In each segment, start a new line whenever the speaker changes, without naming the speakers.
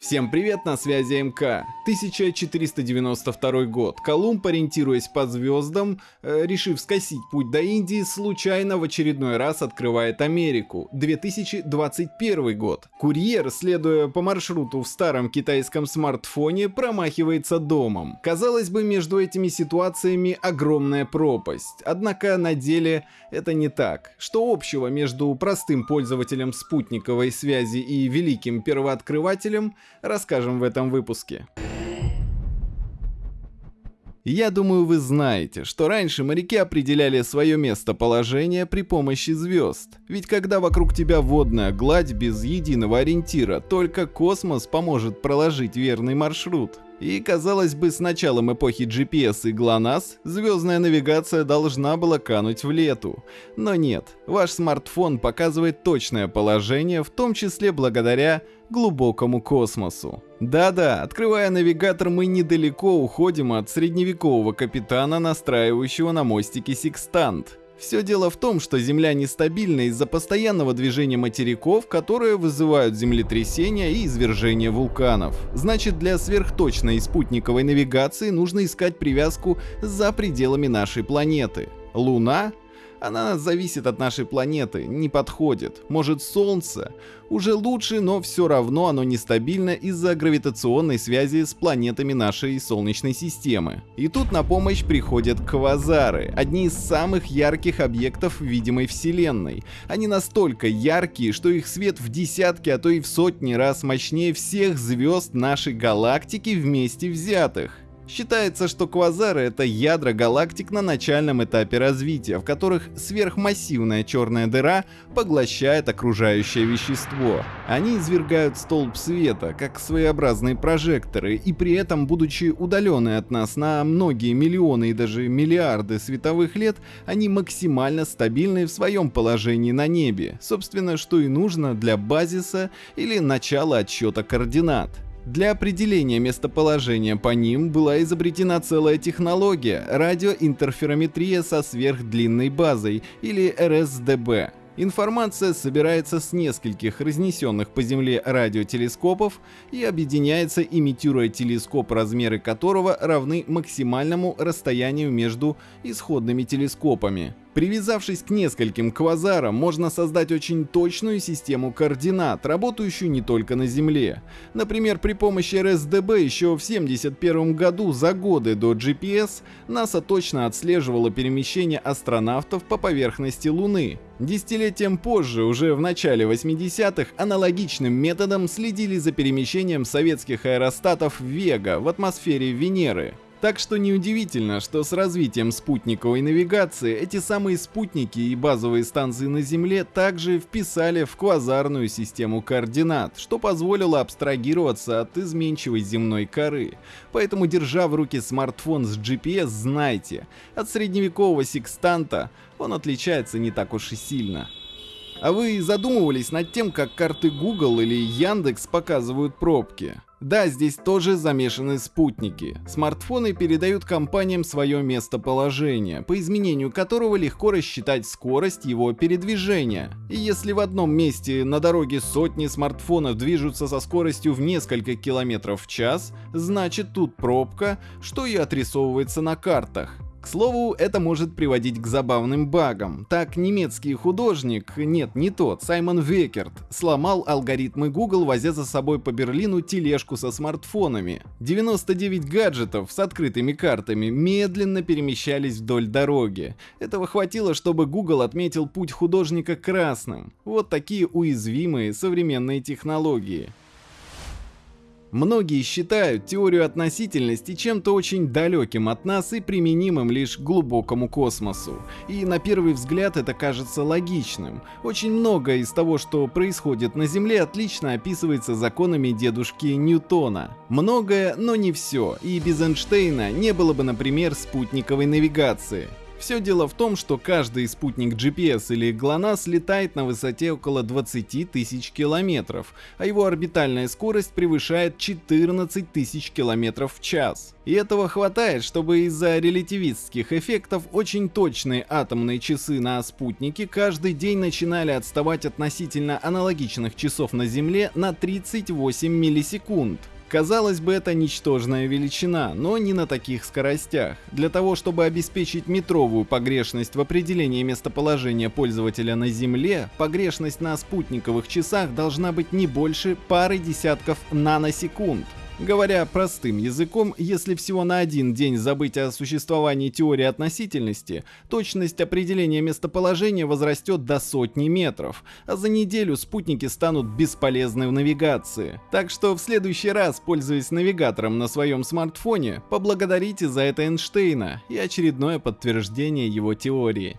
Всем привет, на связи МК. 1492 год. Колумб, ориентируясь по звездам, э, решив скосить путь до Индии, случайно в очередной раз открывает Америку. 2021 год. Курьер, следуя по маршруту в старом китайском смартфоне, промахивается домом. Казалось бы, между этими ситуациями огромная пропасть. Однако на деле это не так. Что общего между простым пользователем спутниковой связи и великим первооткрывателем – расскажем в этом выпуске. Я думаю, вы знаете, что раньше моряки определяли свое местоположение при помощи звезд. Ведь когда вокруг тебя водная гладь без единого ориентира, только космос поможет проложить верный маршрут. И, казалось бы, с началом эпохи GPS и ГЛОНАСС звездная навигация должна была кануть в лету. Но нет, ваш смартфон показывает точное положение, в том числе благодаря глубокому космосу. Да-да, открывая навигатор, мы недалеко уходим от средневекового капитана, настраивающего на мостике секстант. Все дело в том, что Земля нестабильна из-за постоянного движения материков, которые вызывают землетрясения и извержения вулканов. Значит, для сверхточной спутниковой навигации нужно искать привязку за пределами нашей планеты. Луна она зависит от нашей планеты, не подходит. Может Солнце? Уже лучше, но все равно оно нестабильно из-за гравитационной связи с планетами нашей Солнечной системы. И тут на помощь приходят квазары, одни из самых ярких объектов видимой Вселенной. Они настолько яркие, что их свет в десятки, а то и в сотни раз мощнее всех звезд нашей галактики вместе взятых. Считается, что квазары — это ядра галактик на начальном этапе развития, в которых сверхмассивная черная дыра поглощает окружающее вещество. Они извергают столб света, как своеобразные прожекторы, и при этом, будучи удаленные от нас на многие миллионы и даже миллиарды световых лет, они максимально стабильны в своем положении на небе, собственно, что и нужно для базиса или начала отсчета координат. Для определения местоположения по ним была изобретена целая технология – радиоинтерферометрия со сверхдлинной базой, или РСДБ. Информация собирается с нескольких разнесенных по Земле радиотелескопов и объединяется, имитируя телескоп, размеры которого равны максимальному расстоянию между исходными телескопами. Привязавшись к нескольким квазарам, можно создать очень точную систему координат, работающую не только на Земле. Например, при помощи РСДБ еще в 1971 году, за годы до GPS, НАСА точно отслеживала перемещение астронавтов по поверхности Луны. Десятилетием позже, уже в начале 80-х, аналогичным методом следили за перемещением советских аэростатов Вега в атмосфере Венеры. Так что неудивительно, что с развитием спутниковой навигации эти самые спутники и базовые станции на Земле также вписали в квазарную систему координат, что позволило абстрагироваться от изменчивой земной коры. Поэтому, держа в руки смартфон с GPS, знайте, от средневекового секстанта он отличается не так уж и сильно. А вы задумывались над тем, как карты Google или Яндекс показывают пробки? Да, здесь тоже замешаны спутники. Смартфоны передают компаниям свое местоположение, по изменению которого легко рассчитать скорость его передвижения. И если в одном месте на дороге сотни смартфонов движутся со скоростью в несколько километров в час, значит тут пробка, что и отрисовывается на картах. К слову, это может приводить к забавным багам. Так, немецкий художник, нет, не тот, Саймон Векерт, сломал алгоритмы Google, возя за собой по Берлину тележку со смартфонами. 99 гаджетов с открытыми картами медленно перемещались вдоль дороги. Этого хватило, чтобы Google отметил путь художника красным. Вот такие уязвимые современные технологии. Многие считают теорию относительности чем-то очень далеким от нас и применимым лишь к глубокому космосу. И на первый взгляд это кажется логичным. Очень многое из того, что происходит на Земле, отлично описывается законами дедушки Ньютона. Многое, но не все, и без Эйнштейна не было бы, например, спутниковой навигации. Все дело в том, что каждый спутник GPS или GLONASS летает на высоте около 20 тысяч километров, а его орбитальная скорость превышает 14 тысяч километров в час. И этого хватает, чтобы из-за релятивистских эффектов очень точные атомные часы на спутнике каждый день начинали отставать относительно аналогичных часов на Земле на 38 миллисекунд. Казалось бы, это ничтожная величина, но не на таких скоростях. Для того, чтобы обеспечить метровую погрешность в определении местоположения пользователя на Земле, погрешность на спутниковых часах должна быть не больше пары десятков наносекунд. Говоря простым языком, если всего на один день забыть о существовании теории относительности, точность определения местоположения возрастет до сотни метров, а за неделю спутники станут бесполезны в навигации. Так что в следующий раз, пользуясь навигатором на своем смартфоне, поблагодарите за это Эйнштейна и очередное подтверждение его теории.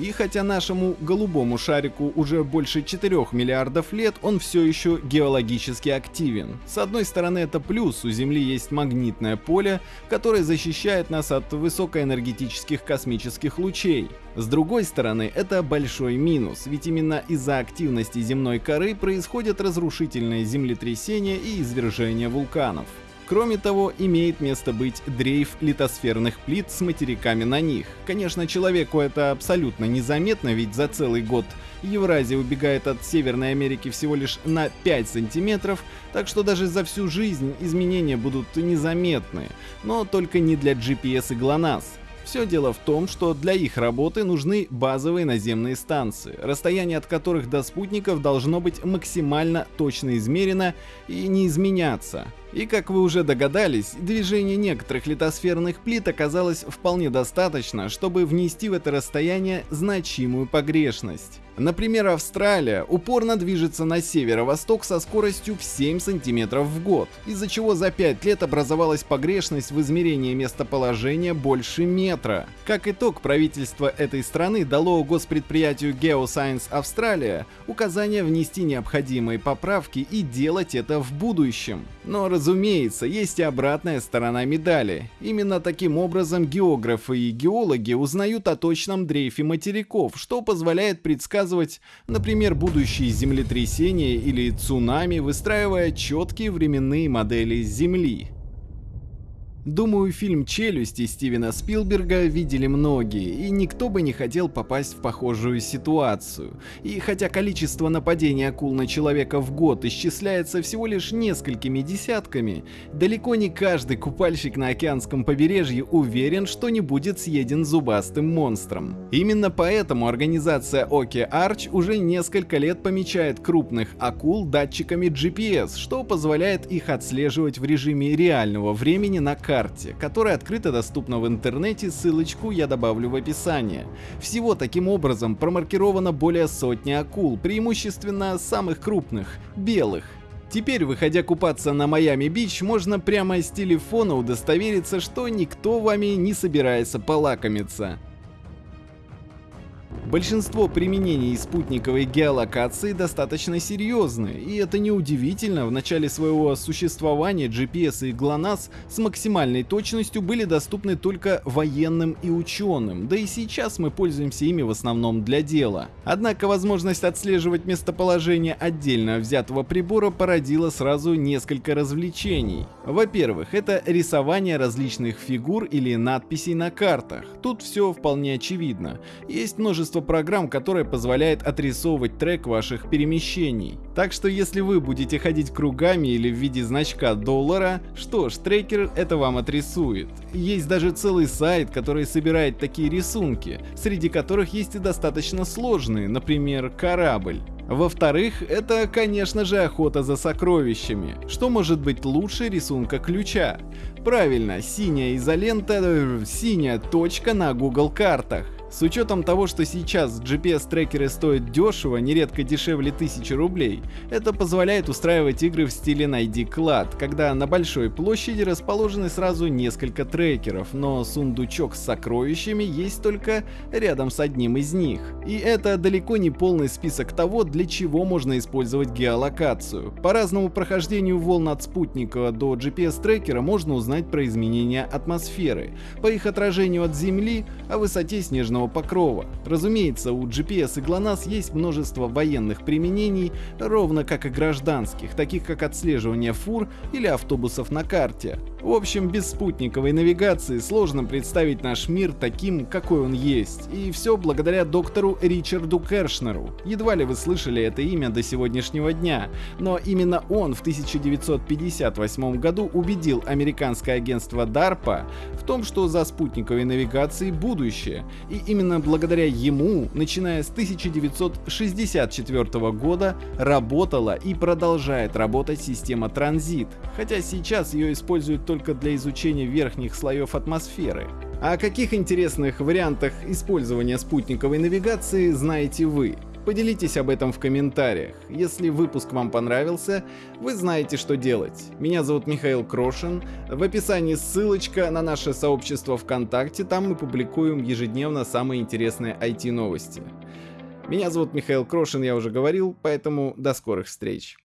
И хотя нашему голубому шарику уже больше 4 миллиардов лет, он все еще геологически активен. С одной стороны это плюс, у Земли есть магнитное поле, которое защищает нас от высокоэнергетических космических лучей. С другой стороны, это большой минус, ведь именно из-за активности земной коры происходят разрушительные землетрясения и извержения вулканов. Кроме того, имеет место быть дрейф литосферных плит с материками на них. Конечно, человеку это абсолютно незаметно, ведь за целый год Евразия убегает от Северной Америки всего лишь на 5 сантиметров, так что даже за всю жизнь изменения будут незаметны, но только не для GPS и GLONASS. Все дело в том, что для их работы нужны базовые наземные станции, расстояние от которых до спутников должно быть максимально точно измерено и не изменяться. И как вы уже догадались, движение некоторых литосферных плит оказалось вполне достаточно, чтобы внести в это расстояние значимую погрешность. Например, Австралия упорно движется на северо-восток со скоростью в 7 см в год, из-за чего за 5 лет образовалась погрешность в измерении местоположения больше метра. Как итог, правительство этой страны дало госпредприятию Geoscience Австралия указание внести необходимые поправки и делать это в будущем. Но, разумеется, есть и обратная сторона медали. Именно таким образом географы и геологи узнают о точном дрейфе материков, что позволяет предсказывать, например, будущие землетрясения или цунами, выстраивая четкие временные модели Земли. Думаю, фильм «Челюсти» Стивена Спилберга видели многие, и никто бы не хотел попасть в похожую ситуацию. И хотя количество нападений акул на человека в год исчисляется всего лишь несколькими десятками, далеко не каждый купальщик на океанском побережье уверен, что не будет съеден зубастым монстром. Именно поэтому организация Оки Arch уже несколько лет помечает крупных акул датчиками GPS, что позволяет их отслеживать в режиме реального времени на карте которая открыто доступна в интернете, ссылочку я добавлю в описание. Всего таким образом промаркировано более сотни акул, преимущественно самых крупных, белых. Теперь, выходя купаться на Майами-Бич, можно прямо с телефона удостовериться, что никто вами не собирается полакомиться. Большинство применений спутниковой геолокации достаточно серьезны, и это неудивительно, в начале своего существования GPS и GLONASS с максимальной точностью были доступны только военным и ученым, да и сейчас мы пользуемся ими в основном для дела. Однако возможность отслеживать местоположение отдельно взятого прибора породила сразу несколько развлечений. Во-первых, это рисование различных фигур или надписей на картах. Тут все вполне очевидно. Есть множество множество программ, которое позволяет отрисовывать трек ваших перемещений. Так что если вы будете ходить кругами или в виде значка доллара, что ж, трекер это вам отрисует. Есть даже целый сайт, который собирает такие рисунки, среди которых есть и достаточно сложные, например, корабль. Во-вторых, это, конечно же, охота за сокровищами. Что может быть лучше рисунка ключа? Правильно, синяя изолента, э, синяя точка на Google картах. С учетом того, что сейчас GPS-трекеры стоят дешево, нередко дешевле 1000 рублей, это позволяет устраивать игры в стиле «Найди клад», когда на большой площади расположены сразу несколько трекеров, но сундучок с сокровищами есть только рядом с одним из них. И это далеко не полный список того, для чего можно использовать геолокацию. По разному прохождению волн от спутника до GPS-трекера можно узнать про изменения атмосферы, по их отражению от Земли, о высоте снежного снежного покрова. Разумеется, у GPS и GLONASS есть множество военных применений, ровно как и гражданских, таких как отслеживание фур или автобусов на карте. В общем, без спутниковой навигации сложно представить наш мир таким, какой он есть. И все благодаря доктору Ричарду Кершнеру. Едва ли вы слышали это имя до сегодняшнего дня, но именно он в 1958 году убедил американское агентство DARPA в том, что за спутниковой навигацией будущее. И именно благодаря ему, начиная с 1964 года, работала и продолжает работать система Транзит, хотя сейчас ее используют только для изучения верхних слоев атмосферы. О каких интересных вариантах использования спутниковой навигации знаете вы? Поделитесь об этом в комментариях. Если выпуск вам понравился, вы знаете, что делать. Меня зовут Михаил Крошин. В описании ссылочка на наше сообщество ВКонтакте. Там мы публикуем ежедневно самые интересные IT-новости. Меня зовут Михаил Крошин, я уже говорил, поэтому до скорых встреч.